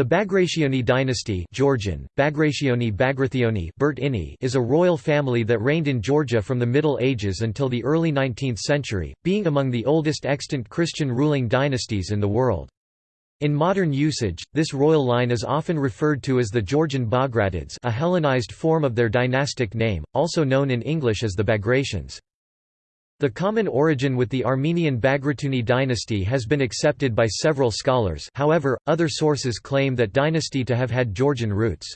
The Bagrationi dynasty Georgian, Bagrationi Bagrathioni is a royal family that reigned in Georgia from the Middle Ages until the early 19th century, being among the oldest extant Christian ruling dynasties in the world. In modern usage, this royal line is often referred to as the Georgian Bagratids a Hellenized form of their dynastic name, also known in English as the Bagratians. The common origin with the Armenian Bagratuni dynasty has been accepted by several scholars however, other sources claim that dynasty to have had Georgian roots.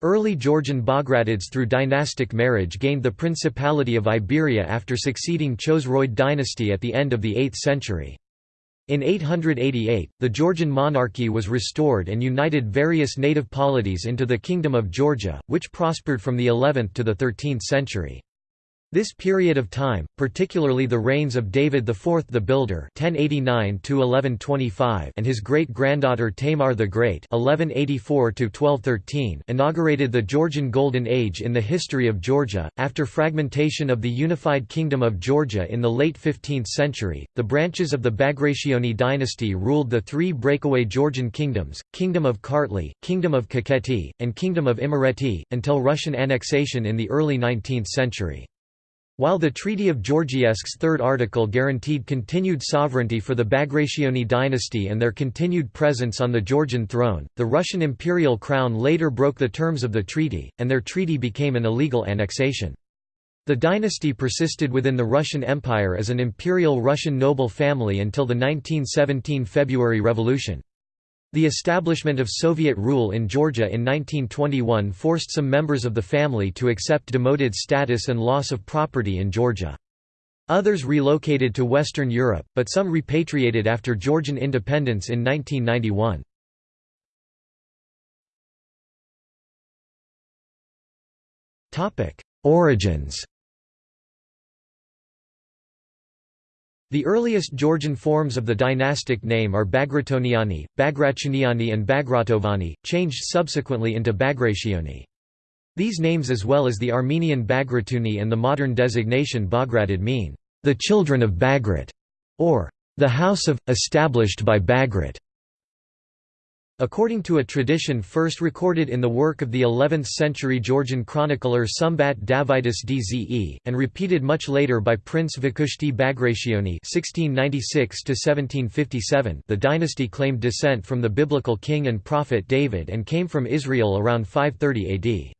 Early Georgian Bagratids through dynastic marriage gained the Principality of Iberia after succeeding Chosroid dynasty at the end of the 8th century. In 888, the Georgian monarchy was restored and united various native polities into the Kingdom of Georgia, which prospered from the 11th to the 13th century. This period of time, particularly the reigns of David IV the Builder (1089–1125) and his great-granddaughter Tamar the Great (1184–1213), inaugurated the Georgian Golden Age in the history of Georgia. After fragmentation of the unified Kingdom of Georgia in the late 15th century, the branches of the Bagrationi dynasty ruled the three breakaway Georgian kingdoms: Kingdom of Kartli, Kingdom of Kakheti, and Kingdom of Imereti, until Russian annexation in the early 19th century. While the Treaty of Georgievsk's third article guaranteed continued sovereignty for the Bagrationi dynasty and their continued presence on the Georgian throne, the Russian imperial crown later broke the terms of the treaty, and their treaty became an illegal annexation. The dynasty persisted within the Russian Empire as an imperial Russian noble family until the 1917 February Revolution. The establishment of Soviet rule in Georgia in 1921 forced some members of the family to accept demoted status and loss of property in Georgia. Others relocated to Western Europe, but some repatriated after Georgian independence in 1991. Origins The earliest Georgian forms of the dynastic name are Bagratoniani, Bagratuniani and Bagratovani, changed subsequently into Bagrationi. These names as well as the Armenian Bagratuni and the modern designation Bagratid mean, "...the children of Bagrat", or "...the house of, established by Bagrat". According to a tradition first recorded in the work of the 11th-century Georgian chronicler Sumbat Davidas Dze, and repeated much later by Prince Vakhushti Bagrationi (1696–1757), the dynasty claimed descent from the biblical king and prophet David and came from Israel around 530 AD.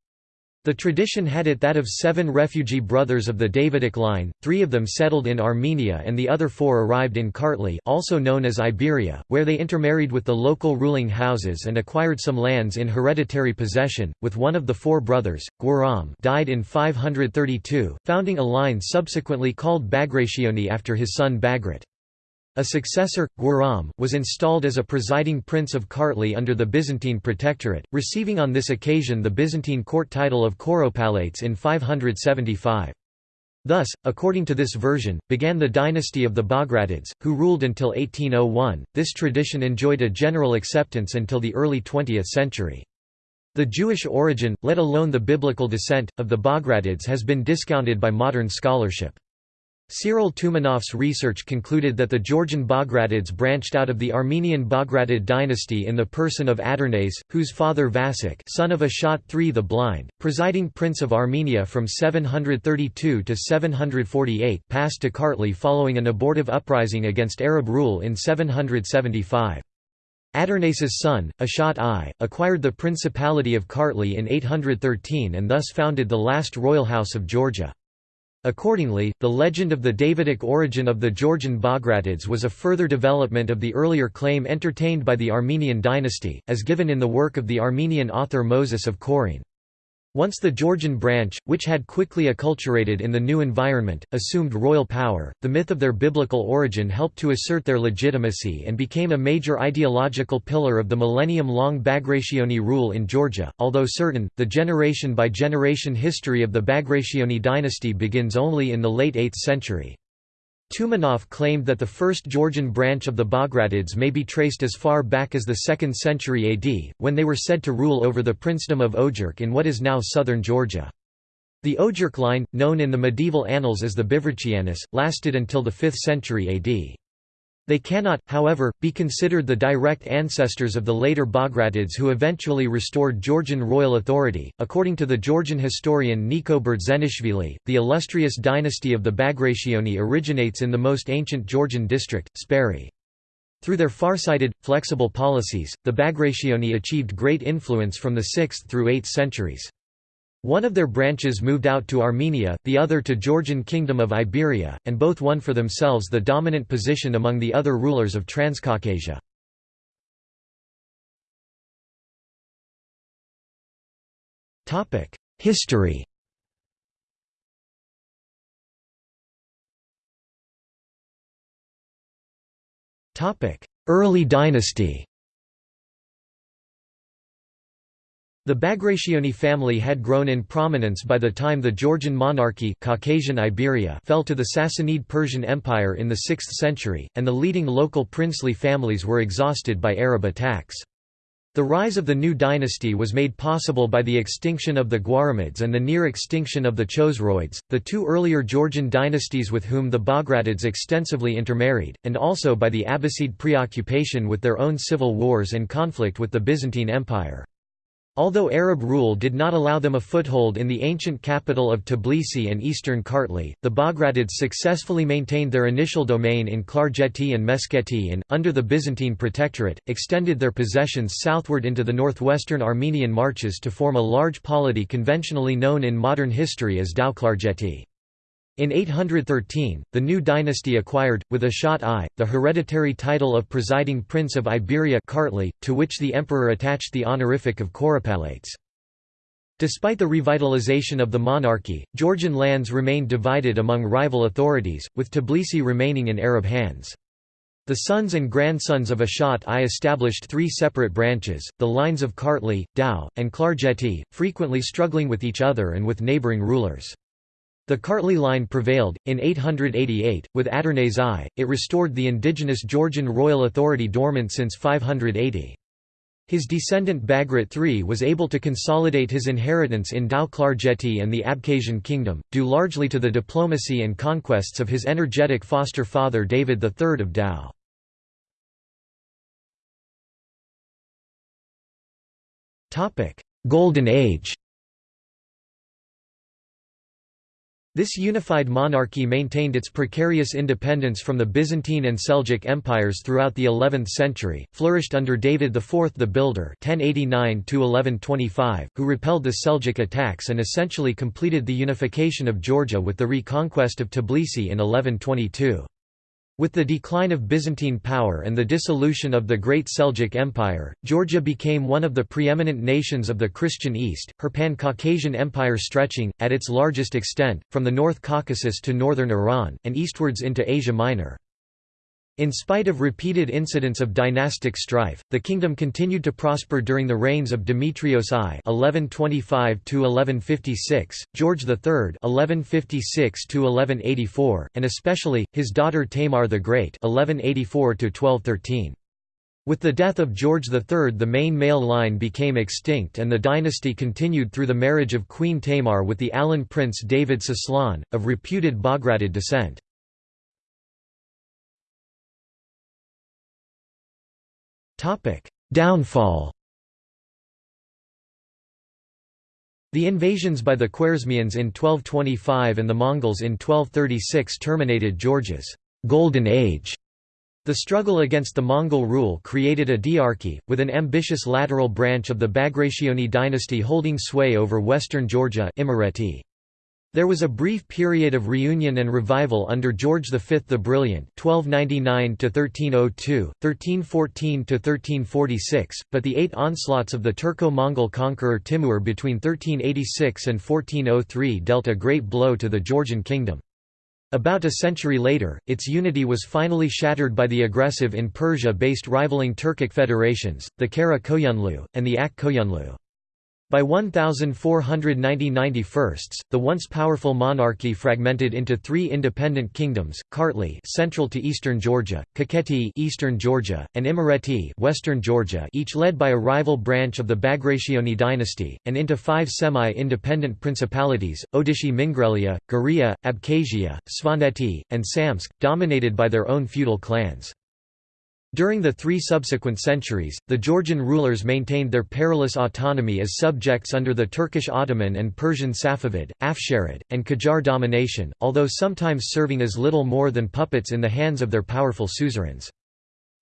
The tradition had it that of seven refugee brothers of the Davidic line, three of them settled in Armenia and the other four arrived in Kartli also known as Iberia, where they intermarried with the local ruling houses and acquired some lands in hereditary possession, with one of the four brothers, Guram died in 532, founding a line subsequently called Bagrationi after his son Bagrat. A successor, Guram, was installed as a presiding prince of Kartli under the Byzantine protectorate, receiving on this occasion the Byzantine court title of Kouropalates in 575. Thus, according to this version, began the dynasty of the Bagratids, who ruled until 1801. This tradition enjoyed a general acceptance until the early 20th century. The Jewish origin, let alone the biblical descent, of the Bagratids has been discounted by modern scholarship. Cyril Toumanoff's research concluded that the Georgian Bagratids branched out of the Armenian Bagratid dynasty in the person of Adarnase, whose father Vasak son of Ashot III the Blind, presiding prince of Armenia from 732 to 748 passed to Kartli following an abortive uprising against Arab rule in 775. Adarnase's son, Ashot I, acquired the Principality of Kartli in 813 and thus founded the last royal house of Georgia. Accordingly, the legend of the Davidic origin of the Georgian Bagratids was a further development of the earlier claim entertained by the Armenian dynasty, as given in the work of the Armenian author Moses of Chorene. Once the Georgian branch, which had quickly acculturated in the new environment, assumed royal power, the myth of their biblical origin helped to assert their legitimacy and became a major ideological pillar of the millennium-long Bagrationi rule in Georgia. Although certain, the generation-by-generation history of the Bagrationi dynasty begins only in the late 8th century. Toumanoff claimed that the first Georgian branch of the Bagratids may be traced as far back as the 2nd century AD, when they were said to rule over the princedom of Ogjurk in what is now southern Georgia. The Ogjurk line, known in the medieval annals as the Bivrichianis, lasted until the 5th century AD. They cannot, however, be considered the direct ancestors of the later Bagratids who eventually restored Georgian royal authority. According to the Georgian historian Niko Berdzenishvili, the illustrious dynasty of the Bagrationi originates in the most ancient Georgian district, Speri. Through their far-sighted, flexible policies, the Bagrationi achieved great influence from the 6th through 8th centuries. One of their branches moved out to Armenia, the other to Georgian Kingdom of Iberia, and both won for themselves the dominant position among the other rulers of Transcaucasia. History Early dynasty The Bagrationi family had grown in prominence by the time the Georgian monarchy Caucasian Iberia fell to the Sassanid Persian Empire in the 6th century, and the leading local princely families were exhausted by Arab attacks. The rise of the new dynasty was made possible by the extinction of the Guaramids and the near extinction of the Chosroids, the two earlier Georgian dynasties with whom the Bagratids extensively intermarried, and also by the Abbasid preoccupation with their own civil wars and conflict with the Byzantine Empire. Although Arab rule did not allow them a foothold in the ancient capital of Tbilisi and eastern Kartli, the Bagratids successfully maintained their initial domain in Klarjeti and Meskheti and, under the Byzantine protectorate, extended their possessions southward into the northwestern Armenian marches to form a large polity conventionally known in modern history as Tao-Klarjeti. In 813, the new dynasty acquired, with Ashot I, the hereditary title of presiding prince of Iberia Kartli, to which the emperor attached the honorific of Kouropalates. Despite the revitalization of the monarchy, Georgian lands remained divided among rival authorities, with Tbilisi remaining in Arab hands. The sons and grandsons of Ashot I established three separate branches, the lines of Kartli, Tao, and Klarjeti, frequently struggling with each other and with neighboring rulers. The Kartli line prevailed. In 888, with Adarnase I, it restored the indigenous Georgian royal authority dormant since 580. His descendant Bagrat III was able to consolidate his inheritance in Tao Klarjeti and the Abkhazian kingdom, due largely to the diplomacy and conquests of his energetic foster father David III of Tao. Golden Age This unified monarchy maintained its precarious independence from the Byzantine and Seljuk empires throughout the 11th century, flourished under David IV the Builder 1089 who repelled the Seljuk attacks and essentially completed the unification of Georgia with the reconquest of Tbilisi in 1122. With the decline of Byzantine power and the dissolution of the Great Seljuk Empire, Georgia became one of the preeminent nations of the Christian East, her pan-Caucasian empire stretching, at its largest extent, from the North Caucasus to northern Iran, and eastwards into Asia Minor. In spite of repeated incidents of dynastic strife, the kingdom continued to prosper during the reigns of Demetrios I (1125–1156), George III (1156–1184), and especially his daughter Tamar the Great (1184–1213). With the death of George III the main male line became extinct and the dynasty continued through the marriage of Queen Tamar with the Alan prince David Soslan, of reputed Bagratid descent. Downfall The invasions by the Khwarezmians in 1225 and the Mongols in 1236 terminated Georgia's «golden age». The struggle against the Mongol rule created a diarchy, with an ambitious lateral branch of the Bagrationi dynasty holding sway over western Georgia Imereti. There was a brief period of reunion and revival under George V the Brilliant (1299–1302, 1314–1346), but the eight onslaughts of the Turco-Mongol conqueror Timur between 1386 and 1403 dealt a great blow to the Georgian kingdom. About a century later, its unity was finally shattered by the aggressive in Persia-based rivaling Turkic federations, the Kara Koyunlu, and the Ak Koyunlu. By 1490–91, the once powerful monarchy fragmented into three independent kingdoms: Kartli, central to eastern Georgia; Kakheti, eastern Georgia; and Imereti, western Georgia, each led by a rival branch of the Bagrationi dynasty, and into five semi-independent principalities: Odishi Mingrelia, Guria, Abkhazia, Svaneti, and Samtskhe, dominated by their own feudal clans. During the three subsequent centuries, the Georgian rulers maintained their perilous autonomy as subjects under the Turkish Ottoman and Persian Safavid, Afsharid, and Qajar domination, although sometimes serving as little more than puppets in the hands of their powerful suzerains.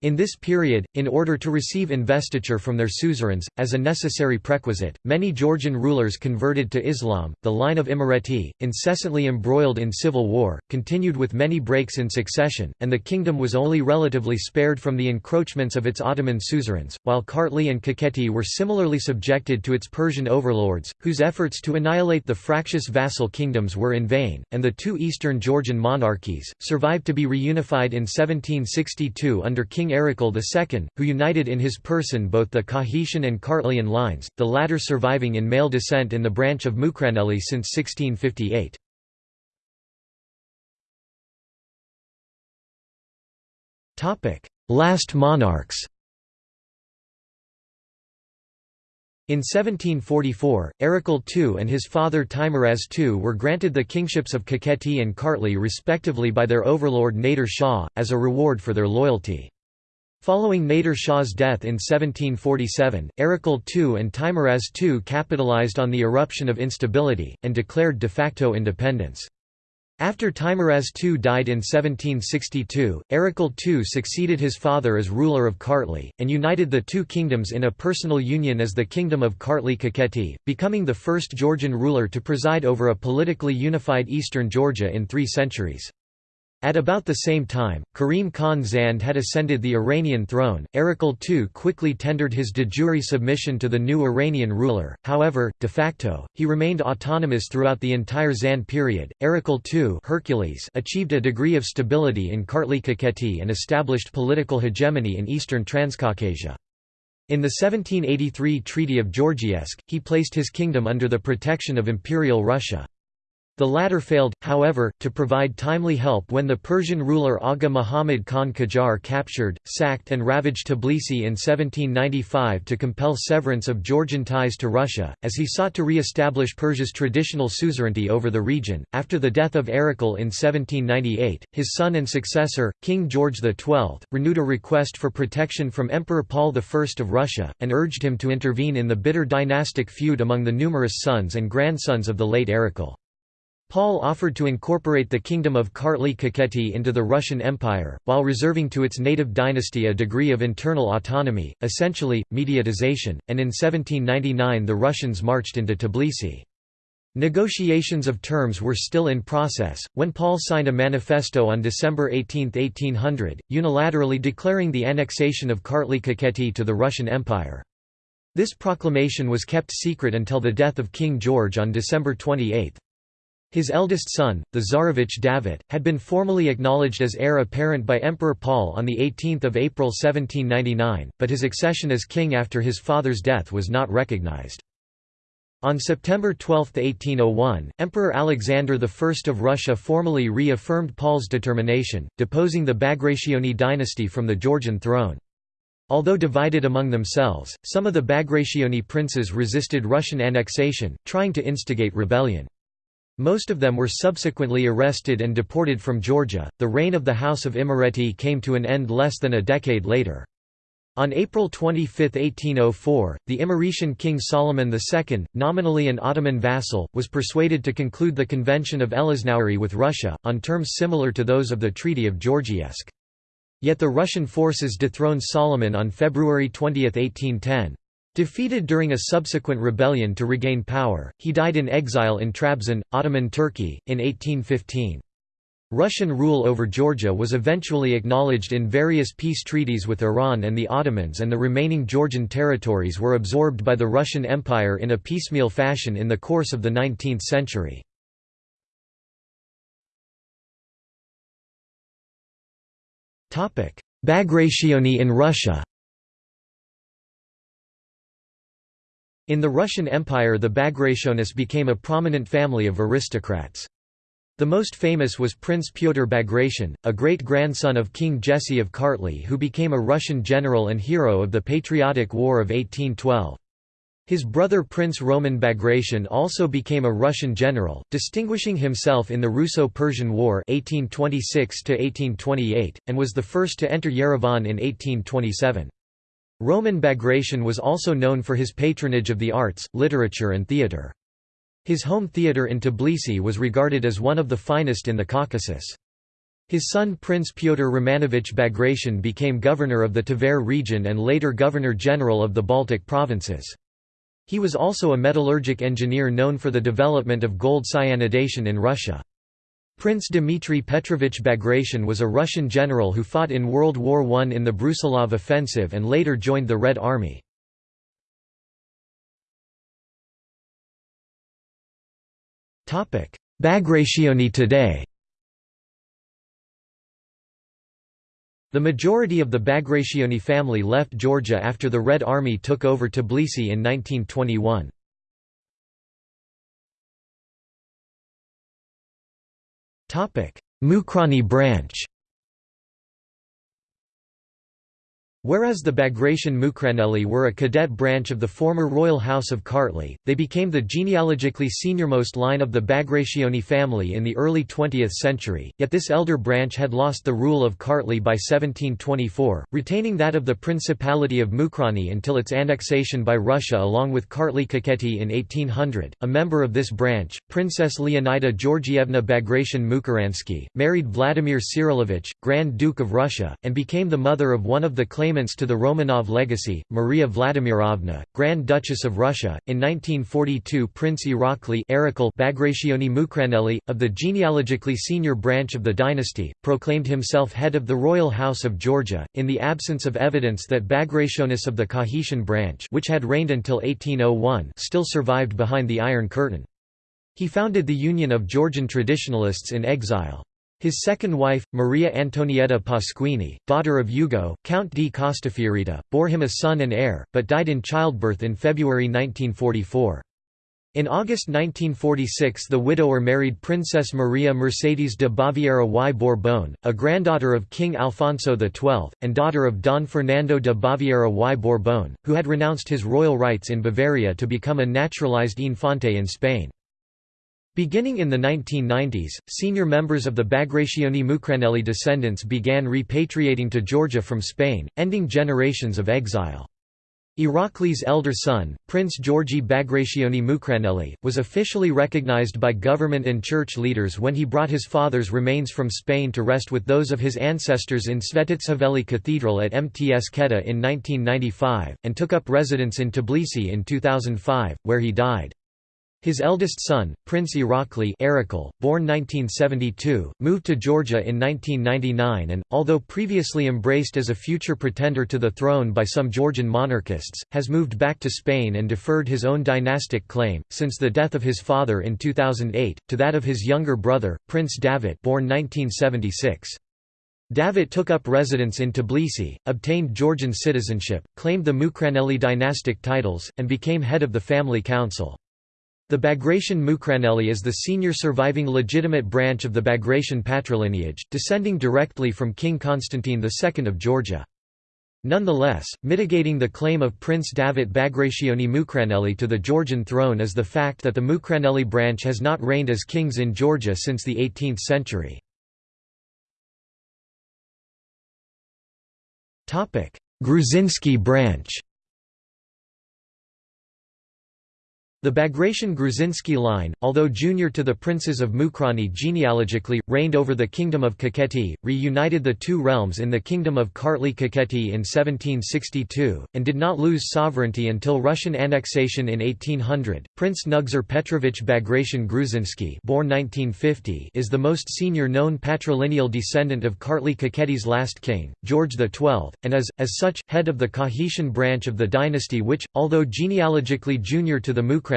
In this period, in order to receive investiture from their suzerains, as a necessary prerequisite, many Georgian rulers converted to Islam. The line of Imereti, incessantly embroiled in civil war, continued with many breaks in succession, and the kingdom was only relatively spared from the encroachments of its Ottoman suzerains, while Kartli and Kakheti were similarly subjected to its Persian overlords, whose efforts to annihilate the fractious vassal kingdoms were in vain, and the two eastern Georgian monarchies, survived to be reunified in 1762 under King Erekle II, who united in his person both the Kakhetian and Kartlian lines, the latter surviving in male descent in the branch of Mukraneli since 1658. Last monarchs In 1744, Erekle II and his father Teimuraz II were granted the kingships of Kakheti and Kartli respectively by their overlord Nader Shah, as a reward for their loyalty. Following Nader Shah's death in 1747, Erekle II and Teimuraz II capitalized on the eruption of instability, and declared de facto independence. After Teimuraz II died in 1762, Erekle II succeeded his father as ruler of Kartli, and united the two kingdoms in a personal union as the Kingdom of Kartli-Kakheti, becoming the first Georgian ruler to preside over a politically unified eastern Georgia in three centuries. At about the same time, Karim Khan Zand had ascended the Iranian throne. Erekle II quickly tendered his de jure submission to the new Iranian ruler, however, de facto, he remained autonomous throughout the entire Zand period. Erekle II Hercules achieved a degree of stability in Kartli Kakheti and established political hegemony in eastern Transcaucasia. In the 1783 Treaty of Georgievsk, he placed his kingdom under the protection of Imperial Russia. The latter failed, however, to provide timely help when the Persian ruler Aga Muhammad Khan Qajar captured, sacked and ravaged Tbilisi in 1795 to compel severance of Georgian ties to Russia, as he sought to re-establish Persia's traditional suzerainty over the region. After the death of Erekle in 1798, his son and successor, King George XII, renewed a request for protection from Emperor Paul I of Russia, and urged him to intervene in the bitter dynastic feud among the numerous sons and grandsons of the late Erekle. Paul offered to incorporate the kingdom of Kartli Kakheti into the Russian Empire, while reserving to its native dynasty a degree of internal autonomy, essentially, mediatization, and in 1799 the Russians marched into Tbilisi. Negotiations of terms were still in process, when Paul signed a manifesto on December 18, 1800, unilaterally declaring the annexation of Kartli Kakheti to the Russian Empire. This proclamation was kept secret until the death of King George on December 28. His eldest son, the Tsarevich David, had been formally acknowledged as heir apparent by Emperor Paul on 18 April 1799, but his accession as king after his father's death was not recognized. On September 12, 1801, Emperor Alexander I of Russia formally reaffirmed Paul's determination, deposing the Bagrationi dynasty from the Georgian throne. Although divided among themselves, some of the Bagrationi princes resisted Russian annexation, trying to instigate rebellion. Most of them were subsequently arrested and deported from Georgia. The reign of the House of Imereti came to an end less than a decade later. On April 25, 1804, the Imeretian king Solomon II, nominally an Ottoman vassal, was persuaded to conclude the Convention of Elaznauri with Russia, on terms similar to those of the Treaty of Georgievsk. Yet the Russian forces dethroned Solomon on February 20, 1810. Defeated during a subsequent rebellion to regain power, he died in exile in Trabzon, Ottoman Turkey, in 1815. Russian rule over Georgia was eventually acknowledged in various peace treaties with Iran and the Ottomans and the remaining Georgian territories were absorbed by the Russian Empire in a piecemeal fashion in the course of the 19th century. Bagrationi in Russia In the Russian Empire the Bagrationis became a prominent family of aristocrats. The most famous was Prince Pyotr Bagration, a great-grandson of King Jesse of Kartli who became a Russian general and hero of the Patriotic War of 1812. His brother Prince Roman Bagration also became a Russian general, distinguishing himself in the Russo-Persian War 1826 and was the first to enter Yerevan in 1827. Roman Bagration was also known for his patronage of the arts, literature and theatre. His home theatre in Tbilisi was regarded as one of the finest in the Caucasus. His son Prince Pyotr Romanovich Bagration became governor of the Tver region and later governor-general of the Baltic provinces. He was also a metallurgic engineer known for the development of gold cyanidation in Russia. Prince Dmitry Petrovich Bagration was a Russian general who fought in World War I in the Brusilov offensive and later joined the Red Army. Bagrationi today The majority of the Bagrationi family left Georgia after the Red Army took over Tbilisi in 1921. Mukrani branch Whereas the Bagration Mukraneli were a cadet branch of the former royal house of Kartli, they became the genealogically seniormost line of the Bagrationi family in the early 20th century, yet this elder branch had lost the rule of Kartli by 1724, retaining that of the Principality of Mukrani until its annexation by Russia along with Kartli Kakheti in 1800. A member of this branch, Princess Leonida Georgievna Bagration Mukaransky, married Vladimir Kirillovich, Grand Duke of Russia, and became the mother of one of the claimants to the Romanov legacy, Maria Vladimirovna, Grand Duchess of Russia. In 1942, Prince Irakli Bagrationi Mukraneli, of the genealogically senior branch of the dynasty, proclaimed himself head of the royal house of Georgia, in the absence of evidence that Bagrationis of the Kakhetian branch which had reigned until 1801 still survived behind the Iron Curtain. He founded the Union of Georgian Traditionalists in Exile. His second wife, Maria Antonietta Pasquini, daughter of Ugo, Count di Castafiorita, bore him a son and heir, but died in childbirth in February 1944. In August 1946 the widower married Princess Maria Mercedes de Baviera y Borbón, a granddaughter of King Alfonso XII, and daughter of Don Fernando de Baviera y Borbón, who had renounced his royal rights in Bavaria to become a naturalized infante in Spain. Beginning in the 1990s, senior members of the Bagrationi Mukraneli descendants began repatriating to Georgia from Spain, ending generations of exile. Irakli's elder son, Prince Georgi Bagrationi Mukraneli, was officially recognized by government and church leaders when he brought his father's remains from Spain to rest with those of his ancestors in Svetitskhoveli Cathedral at Mts in 1995, and took up residence in Tbilisi in 2005, where he died. His eldest son, Prince Irakli born 1972, moved to Georgia in 1999 and, although previously embraced as a future pretender to the throne by some Georgian monarchists, has moved back to Spain and deferred his own dynastic claim, since the death of his father in 2008, to that of his younger brother, Prince Davit born 1976. Davit took up residence in Tbilisi, obtained Georgian citizenship, claimed the Mukraneli dynastic titles, and became head of the family council. The Bagration Mukraneli is the senior surviving legitimate branch of the Bagration patrilineage, descending directly from King Constantine II of Georgia. Nonetheless, mitigating the claim of Prince Davit Bagrationi Mukraneli to the Georgian throne is the fact that the Mukraneli branch has not reigned as kings in Georgia since the 18th century. Gruzinski branch The Bagration Gruzinski line, although junior to the princes of Mukrani genealogically, reigned over the kingdom of Kakheti, reunited the two realms in the kingdom of Kartli Kakheti in 1762, and did not lose sovereignty until Russian annexation in 1800. Prince Nugzar Petrovich Bagration Gruzinski born 1950 is the most senior known patrilineal descendant of Kartli Kakheti's last king, George XII, and is, as such, head of the Kakhetian branch of the dynasty which, although genealogically junior to the Mukrani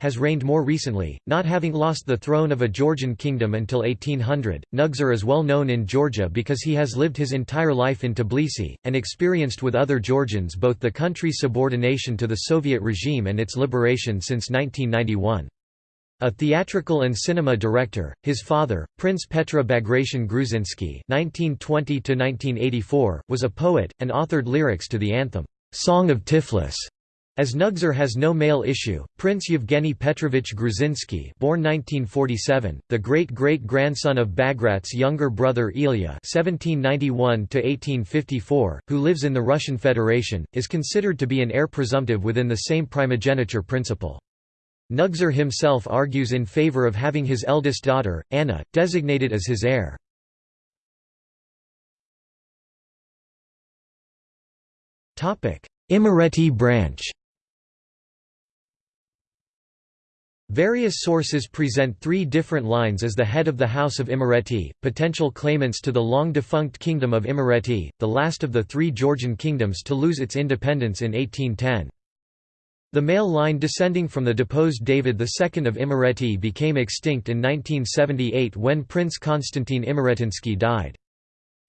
has reigned more recently, not having lost the throne of a Georgian kingdom until 1800. Nugzar is well known in Georgia because he has lived his entire life in Tbilisi, and experienced with other Georgians both the country's subordination to the Soviet regime and its liberation since 1991. A theatrical and cinema director, his father, Prince Petre Bagration Gruzinski (1920–1984), was a poet and authored lyrics to the anthem "Song of Tiflis." As Nugzar has no male issue, Prince Yevgeny Petrovich Gruzinsky born 1947, the great-great-grandson of Bagrat's younger brother Ilya (1791–1854), who lives in the Russian Federation, is considered to be an heir presumptive within the same primogeniture principle. Nugzar himself argues in favor of having his eldest daughter, Anna, designated as his heir. Imereti branch Various sources present three different lines as the head of the House of Imereti, potential claimants to the long-defunct Kingdom of Imereti, the last of the three Georgian kingdoms to lose its independence in 1810. The male line descending from the deposed David II of Imereti became extinct in 1978 when Prince Konstantin Imeretinsky died.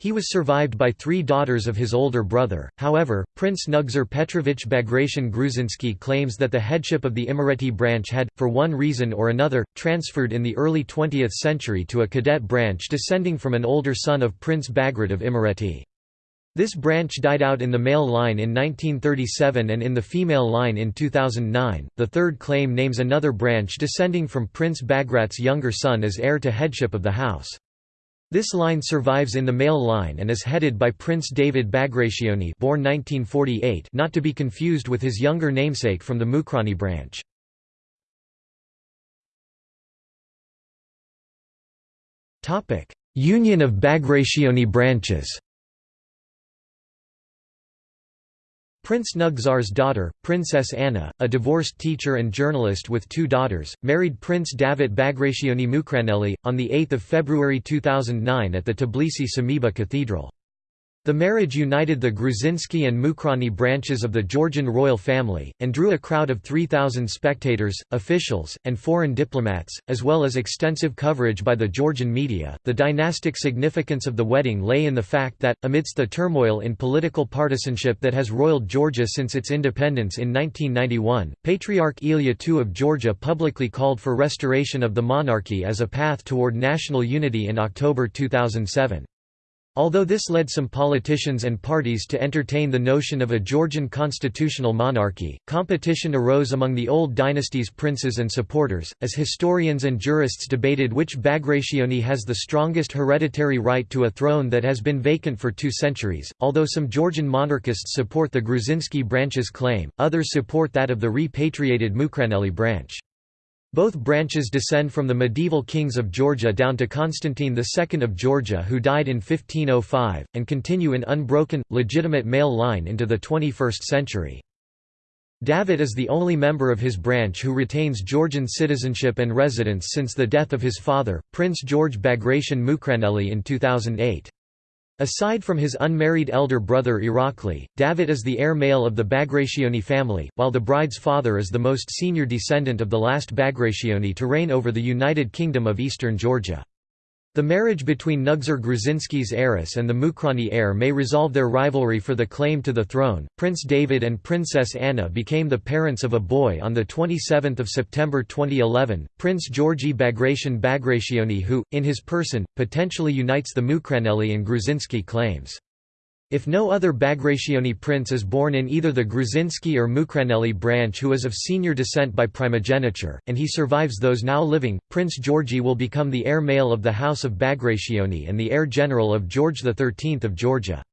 He was survived by three daughters of his older brother, however, Prince Nugzar Petrovich Bagration Gruzinsky claims that the headship of the Imereti branch had, for one reason or another, transferred in the early 20th century to a cadet branch descending from an older son of Prince Bagrat of Imereti. This branch died out in the male line in 1937 and in the female line in 2009. The third claim names another branch descending from Prince Bagrat's younger son as heir to headship of the house. This line survives in the male line and is headed by Prince David Bagrationi born 1948 not to be confused with his younger namesake from the Mukrani branch. Union of Bagrationi branches Prince Nugzar's daughter, Princess Anna, a divorced teacher and journalist with two daughters, married Prince Davit Bagrationi Mukraneli, on 8 February 2009 at the Tbilisi Sameba Cathedral. The marriage united the Gruzinsky and Mukhrani branches of the Georgian royal family, and drew a crowd of 3,000 spectators, officials, and foreign diplomats, as well as extensive coverage by the Georgian media. The dynastic significance of the wedding lay in the fact that, amidst the turmoil in political partisanship that has roiled Georgia since its independence in 1991, Patriarch Ilya II of Georgia publicly called for restoration of the monarchy as a path toward national unity in October 2007. Although this led some politicians and parties to entertain the notion of a Georgian constitutional monarchy, competition arose among the old dynasty's princes and supporters, as historians and jurists debated which Bagrationi has the strongest hereditary right to a throne that has been vacant for two centuries. Although some Georgian monarchists support the Gruzinsky branch's claim, others support that of the repatriated Mukraneli branch. Both branches descend from the medieval kings of Georgia down to Constantine II of Georgia who died in 1505, and continue in unbroken, legitimate male line into the 21st century. David is the only member of his branch who retains Georgian citizenship and residence since the death of his father, Prince George Bagration Mukraneli in 2008. Aside from his unmarried elder brother Irakli, David is the heir male of the Bagrationi family, while the bride's father is the most senior descendant of the last Bagrationi to reign over the United Kingdom of Eastern Georgia. The marriage between Nugzar Gruzinsky's heiress and the Mukrani heir may resolve their rivalry for the claim to the throne. Prince David and Princess Anna became the parents of a boy on the 27th of September 2011, Prince Georgi Bagration Bagrationi who, in his person, potentially unites the Mukraneli and Gruzinsky claims. If no other Bagrationi prince is born in either the Gruzinsky or Mukraneli branch who is of senior descent by primogeniture, and he survives those now living, Prince Georgi will become the heir male of the House of Bagrationi and the heir general of George XIII of Georgia.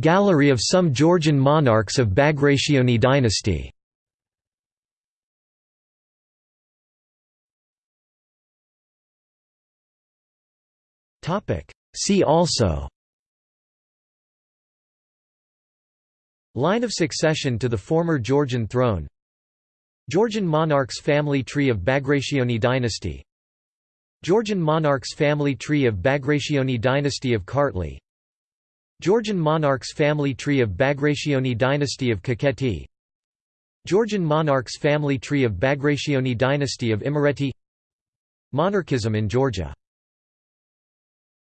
Gallery of some Georgian monarchs of Bagrationi dynasty See also Line of succession to the former Georgian throne Georgian monarchs family tree of Bagrationi dynasty Georgian monarchs family tree of Bagrationi dynasty of Kartli Georgian monarchs family tree of Bagrationi dynasty of Kakheti Georgian monarchs family tree of Bagrationi dynasty of Imereti Monarchism in Georgia